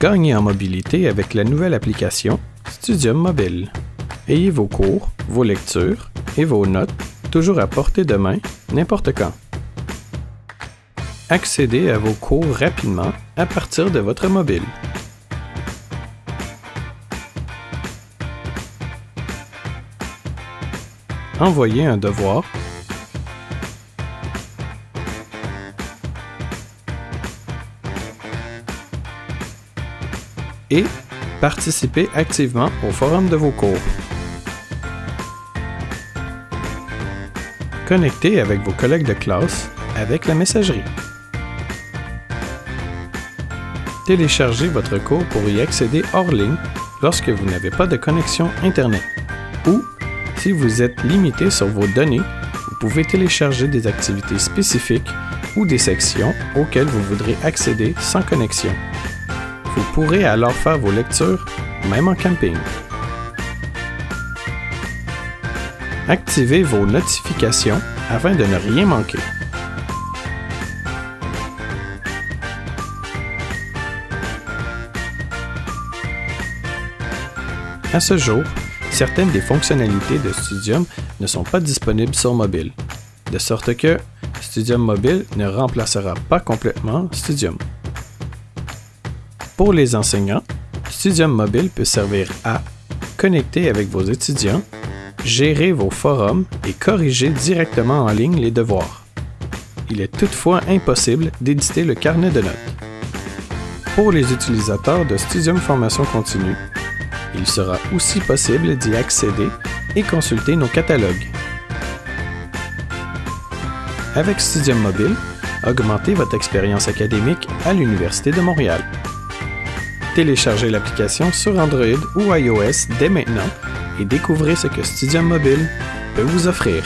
Gagnez en mobilité avec la nouvelle application Studium Mobile. Ayez vos cours, vos lectures et vos notes toujours à portée de main, n'importe quand. Accédez à vos cours rapidement à partir de votre mobile. Envoyez un devoir et participez activement au forum de vos cours. Connectez avec vos collègues de classe avec la messagerie. Téléchargez votre cours pour y accéder hors ligne lorsque vous n'avez pas de connexion Internet. Ou, si vous êtes limité sur vos données, vous pouvez télécharger des activités spécifiques ou des sections auxquelles vous voudrez accéder sans connexion. Vous pourrez alors faire vos lectures, même en camping. Activez vos notifications afin de ne rien manquer. À ce jour, certaines des fonctionnalités de Studium ne sont pas disponibles sur mobile, de sorte que Studium Mobile ne remplacera pas complètement Studium. Pour les enseignants, Studium Mobile peut servir à connecter avec vos étudiants, gérer vos forums et corriger directement en ligne les devoirs. Il est toutefois impossible d'éditer le carnet de notes. Pour les utilisateurs de Studium Formation Continue, il sera aussi possible d'y accéder et consulter nos catalogues. Avec Studium Mobile, augmentez votre expérience académique à l'Université de Montréal. Téléchargez l'application sur Android ou iOS dès maintenant et découvrez ce que Studium Mobile peut vous offrir.